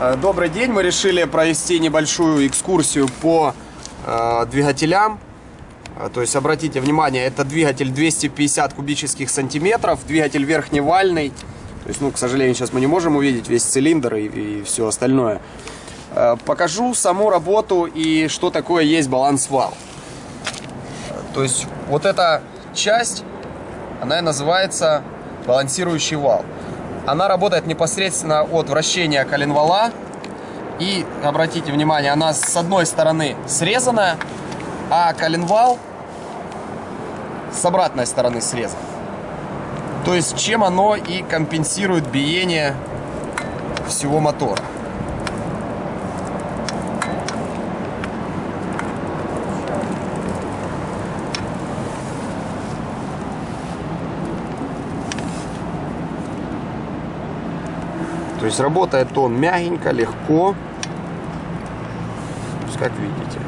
Э, добрый день, мы решили провести небольшую экскурсию по э, двигателям. Э, то есть, обратите внимание, это двигатель 250 кубических сантиметров, двигатель верхневальный. То есть, ну, к сожалению, сейчас мы не можем увидеть весь цилиндр и, и все остальное. Э, покажу саму работу и что такое есть баланс-вал. То есть, вот эта часть, она и называется балансирующий вал. Она работает непосредственно от вращения коленвала. И, обратите внимание, она с одной стороны срезана, а коленвал с обратной стороны срезан. То есть, чем оно и компенсирует биение всего мотора. Есть работает он мягенько, легко. Как видите.